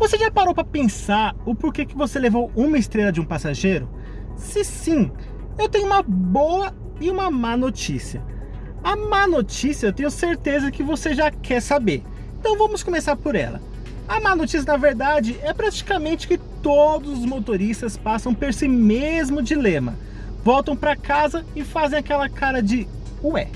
Você já parou para pensar o porquê que você levou uma estrela de um passageiro? Se sim, eu tenho uma boa e uma má notícia. A má notícia eu tenho certeza que você já quer saber. Então vamos começar por ela. A má notícia, na verdade, é praticamente que todos os motoristas passam por esse mesmo dilema. Voltam para casa e fazem aquela cara de Ué,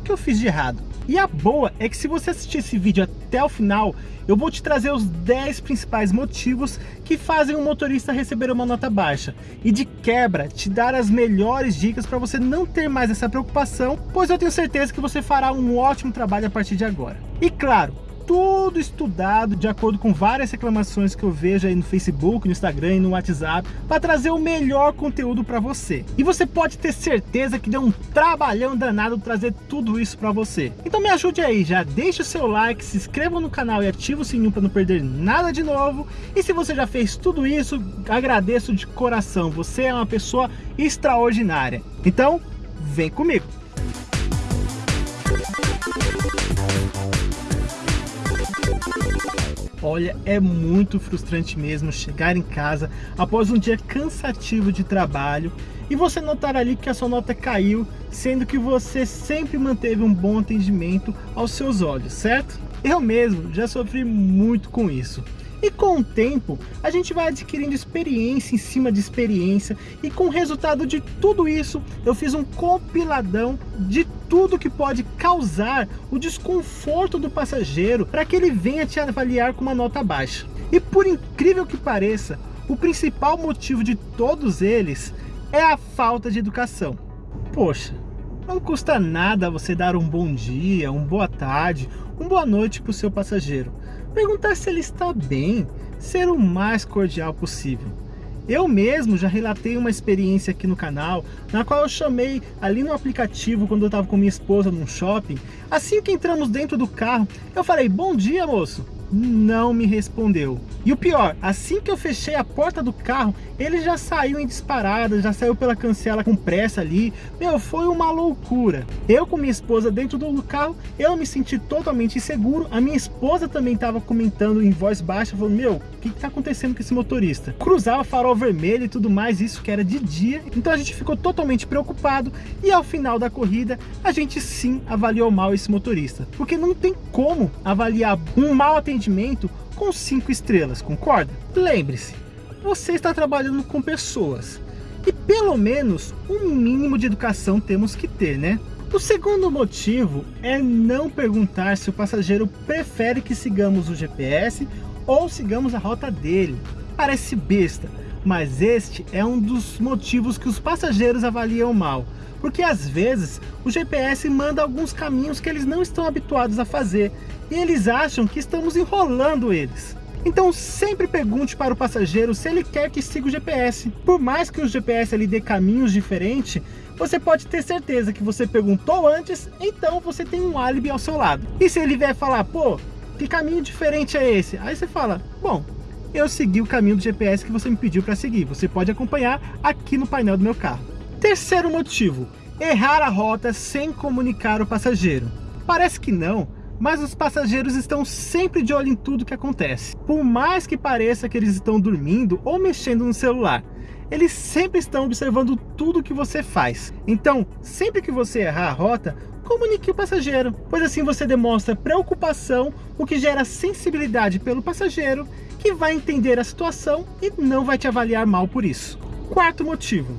o que eu fiz de errado? E a boa é que se você assistir esse vídeo até o final, eu vou te trazer os 10 principais motivos que fazem um motorista receber uma nota baixa. E de quebra, te dar as melhores dicas para você não ter mais essa preocupação, pois eu tenho certeza que você fará um ótimo trabalho a partir de agora. E claro, tudo estudado de acordo com várias reclamações que eu vejo aí no Facebook, no Instagram e no WhatsApp para trazer o melhor conteúdo para você. E você pode ter certeza que deu um trabalhão danado trazer tudo isso para você. Então me ajude aí, já deixa o seu like, se inscreva no canal e ativa o sininho para não perder nada de novo. E se você já fez tudo isso, agradeço de coração, você é uma pessoa extraordinária. Então, vem comigo! Olha, é muito frustrante mesmo chegar em casa após um dia cansativo de trabalho e você notar ali que a sua nota caiu, sendo que você sempre manteve um bom atendimento aos seus olhos, certo? Eu mesmo já sofri muito com isso. E com o tempo, a gente vai adquirindo experiência em cima de experiência e com o resultado de tudo isso, eu fiz um compiladão de tudo que pode causar o desconforto do passageiro para que ele venha te avaliar com uma nota baixa. E por incrível que pareça, o principal motivo de todos eles é a falta de educação. Poxa, não custa nada você dar um bom dia, um boa tarde, um boa noite para o seu passageiro. Perguntar se ele está bem, ser o mais cordial possível. Eu mesmo já relatei uma experiência aqui no canal, na qual eu chamei ali no aplicativo quando eu estava com minha esposa num shopping. Assim que entramos dentro do carro, eu falei, bom dia moço não me respondeu. E o pior, assim que eu fechei a porta do carro, ele já saiu em disparada, já saiu pela cancela com pressa ali. Meu, foi uma loucura. Eu com minha esposa dentro do carro, eu me senti totalmente inseguro. A minha esposa também estava comentando em voz baixa, falando, meu, o que está acontecendo com esse motorista? Cruzava farol vermelho e tudo mais, isso que era de dia. Então a gente ficou totalmente preocupado e ao final da corrida, a gente sim avaliou mal esse motorista. Porque não tem como avaliar um mal atendimento atendimento com 5 estrelas, concorda? Lembre-se, você está trabalhando com pessoas e pelo menos um mínimo de educação temos que ter, né? O segundo motivo é não perguntar se o passageiro prefere que sigamos o GPS ou sigamos a rota dele. Parece besta, mas este é um dos motivos que os passageiros avaliam mal, porque às vezes o GPS manda alguns caminhos que eles não estão habituados a fazer e eles acham que estamos enrolando eles. Então sempre pergunte para o passageiro se ele quer que siga o GPS. Por mais que o GPS lhe dê caminhos diferentes, você pode ter certeza que você perguntou antes, então você tem um álibi ao seu lado. E se ele vier falar, pô, que caminho diferente é esse? Aí você fala, bom, eu segui o caminho do GPS que você me pediu para seguir. Você pode acompanhar aqui no painel do meu carro. Terceiro motivo, errar a rota sem comunicar o passageiro. Parece que não, mas os passageiros estão sempre de olho em tudo que acontece. Por mais que pareça que eles estão dormindo ou mexendo no celular, eles sempre estão observando tudo que você faz. Então, sempre que você errar a rota, comunique o passageiro, pois assim você demonstra preocupação, o que gera sensibilidade pelo passageiro, que vai entender a situação e não vai te avaliar mal por isso. Quarto motivo,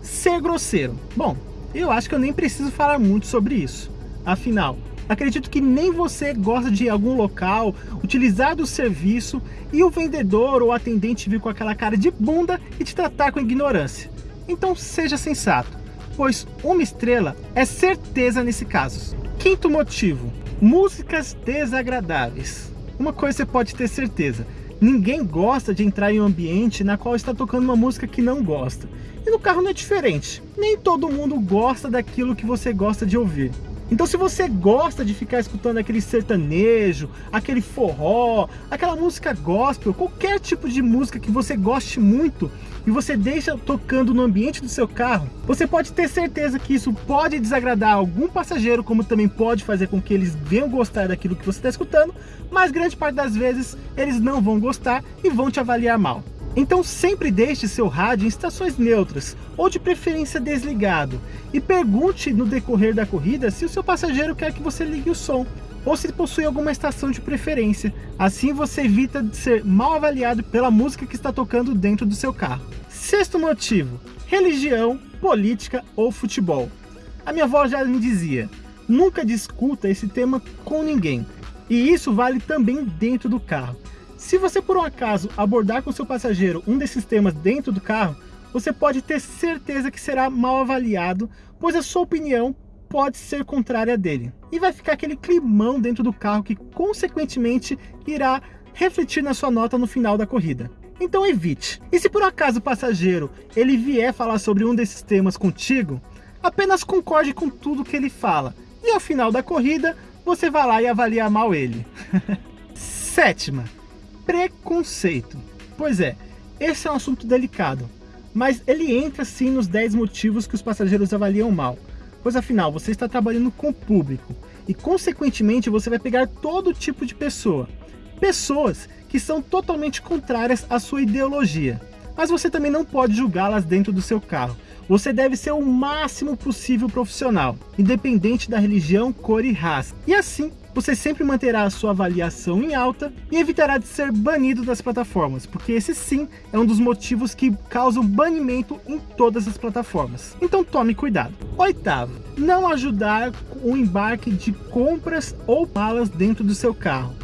ser grosseiro. Bom, eu acho que eu nem preciso falar muito sobre isso. Afinal, acredito que nem você gosta de algum local, utilizar do serviço e o vendedor ou atendente vir com aquela cara de bunda e te tratar com ignorância. Então seja sensato pois uma estrela é certeza nesse caso. Quinto motivo, músicas desagradáveis. Uma coisa você pode ter certeza, ninguém gosta de entrar em um ambiente na qual está tocando uma música que não gosta. E no carro não é diferente, nem todo mundo gosta daquilo que você gosta de ouvir. Então se você gosta de ficar escutando aquele sertanejo, aquele forró, aquela música gospel, qualquer tipo de música que você goste muito e você deixa tocando no ambiente do seu carro, você pode ter certeza que isso pode desagradar algum passageiro, como também pode fazer com que eles venham gostar daquilo que você está escutando, mas grande parte das vezes eles não vão gostar e vão te avaliar mal. Então sempre deixe seu rádio em estações neutras, ou de preferência desligado, e pergunte no decorrer da corrida se o seu passageiro quer que você ligue o som, ou se possui alguma estação de preferência. Assim você evita de ser mal avaliado pela música que está tocando dentro do seu carro. Sexto motivo, religião, política ou futebol. A minha avó já me dizia, nunca discuta esse tema com ninguém, e isso vale também dentro do carro. Se você por um acaso abordar com seu passageiro um desses temas dentro do carro, você pode ter certeza que será mal avaliado, pois a sua opinião pode ser contrária dele. E vai ficar aquele climão dentro do carro que consequentemente irá refletir na sua nota no final da corrida. Então evite. E se por acaso o passageiro ele vier falar sobre um desses temas contigo, apenas concorde com tudo que ele fala. E ao final da corrida, você vai lá e avalia mal ele. Sétima, preconceito. Pois é, esse é um assunto delicado, mas ele entra sim nos 10 motivos que os passageiros avaliam mal. Pois afinal, você está trabalhando com o público e consequentemente você vai pegar todo tipo de pessoa. Pessoas que são totalmente contrárias à sua ideologia. Mas você também não pode julgá-las dentro do seu carro. Você deve ser o máximo possível profissional, independente da religião, cor e raça. E assim, você sempre manterá a sua avaliação em alta e evitará de ser banido das plataformas, porque esse sim é um dos motivos que causam banimento em todas as plataformas. Então tome cuidado. Oitavo, não ajudar o embarque de compras ou malas dentro do seu carro.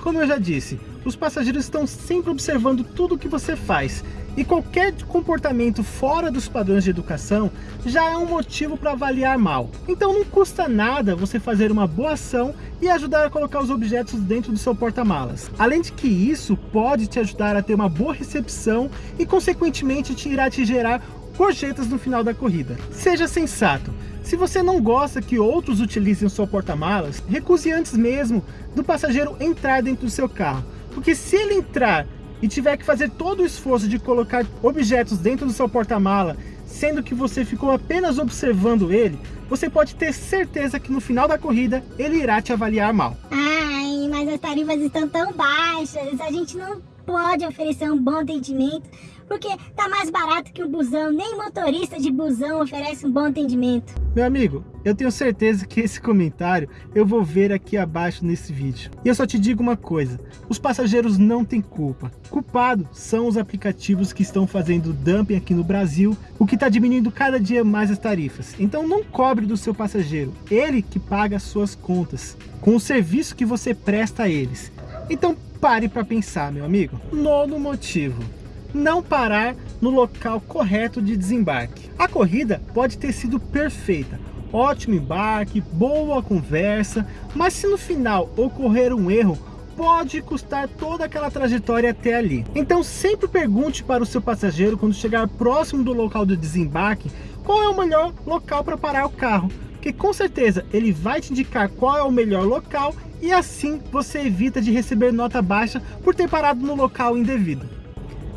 Como eu já disse, os passageiros estão sempre observando tudo o que você faz e qualquer comportamento fora dos padrões de educação já é um motivo para avaliar mal. Então não custa nada você fazer uma boa ação e ajudar a colocar os objetos dentro do seu porta-malas. Além de que isso pode te ajudar a ter uma boa recepção e consequentemente te irá te gerar gorjetas no final da corrida. Seja sensato. Se você não gosta que outros utilizem o seu porta-malas, recuse antes mesmo do passageiro entrar dentro do seu carro. Porque se ele entrar e tiver que fazer todo o esforço de colocar objetos dentro do seu porta-mala, sendo que você ficou apenas observando ele, você pode ter certeza que no final da corrida ele irá te avaliar mal. Ai, mas as tarifas estão tão baixas, a gente não pode oferecer um bom atendimento porque tá mais barato que um busão, nem motorista de busão oferece um bom atendimento. Meu amigo, eu tenho certeza que esse comentário eu vou ver aqui abaixo nesse vídeo. E eu só te digo uma coisa, os passageiros não têm culpa. Culpado são os aplicativos que estão fazendo dumping aqui no Brasil, o que está diminuindo cada dia mais as tarifas. Então não cobre do seu passageiro, ele que paga as suas contas, com o serviço que você presta a eles. Então pare para pensar, meu amigo. Nono motivo não parar no local correto de desembarque. A corrida pode ter sido perfeita, ótimo embarque, boa conversa, mas se no final ocorrer um erro, pode custar toda aquela trajetória até ali. Então sempre pergunte para o seu passageiro quando chegar próximo do local do desembarque, qual é o melhor local para parar o carro, porque com certeza ele vai te indicar qual é o melhor local e assim você evita de receber nota baixa por ter parado no local indevido.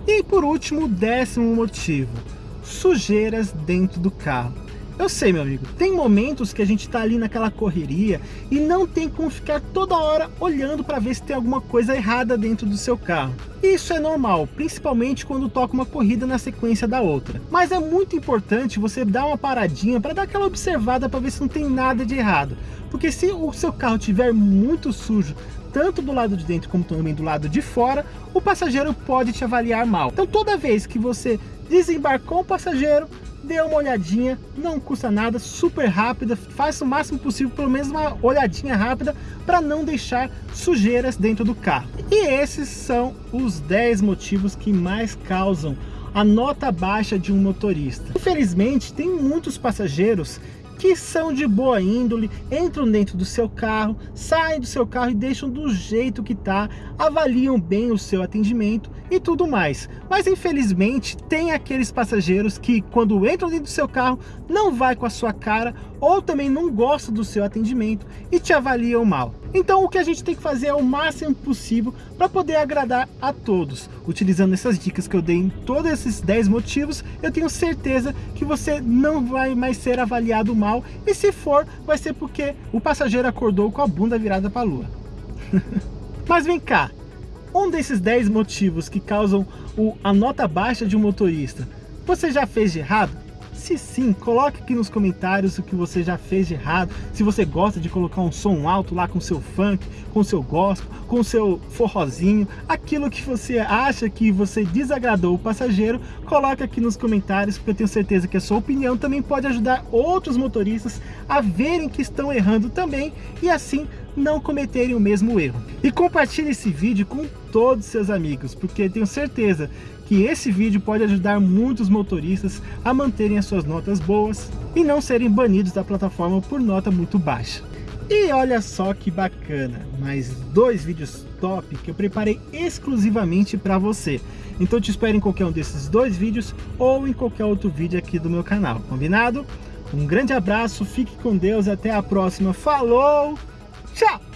E por último, o décimo motivo, sujeiras dentro do carro. Eu sei, meu amigo, tem momentos que a gente tá ali naquela correria e não tem como ficar toda hora olhando para ver se tem alguma coisa errada dentro do seu carro. Isso é normal, principalmente quando toca uma corrida na sequência da outra. Mas é muito importante você dar uma paradinha para dar aquela observada para ver se não tem nada de errado. Porque se o seu carro tiver muito sujo, tanto do lado de dentro como também do lado de fora, o passageiro pode te avaliar mal. Então toda vez que você desembarcou o passageiro, dê uma olhadinha, não custa nada, super rápida, faça o máximo possível, pelo menos uma olhadinha rápida, para não deixar sujeiras dentro do carro. E esses são os 10 motivos que mais causam a nota baixa de um motorista. Infelizmente, tem muitos passageiros que são de boa índole, entram dentro do seu carro, saem do seu carro e deixam do jeito que tá, avaliam bem o seu atendimento e tudo mais. Mas infelizmente tem aqueles passageiros que quando entram dentro do seu carro não vai com a sua cara ou também não gosta do seu atendimento e te avaliam mal. Então o que a gente tem que fazer é o máximo possível para poder agradar a todos. Utilizando essas dicas que eu dei em todos esses 10 motivos, eu tenho certeza que você não vai mais ser avaliado mal e se for, vai ser porque o passageiro acordou com a bunda virada para a lua. Mas vem cá, um desses 10 motivos que causam o, a nota baixa de um motorista, você já fez de errado? Se sim, coloque aqui nos comentários o que você já fez de errado. Se você gosta de colocar um som alto lá com seu funk, com seu gospel, com seu forrozinho, aquilo que você acha que você desagradou o passageiro, coloque aqui nos comentários, porque eu tenho certeza que a sua opinião também pode ajudar outros motoristas a verem que estão errando também e assim não cometerem o mesmo erro. E compartilhe esse vídeo com todos seus amigos, porque tenho certeza que esse vídeo pode ajudar muitos motoristas a manterem as suas notas boas e não serem banidos da plataforma por nota muito baixa. E olha só que bacana, mais dois vídeos top que eu preparei exclusivamente para você. Então te espero em qualquer um desses dois vídeos ou em qualquer outro vídeo aqui do meu canal, combinado? Um grande abraço, fique com Deus, até a próxima, falou, tchau!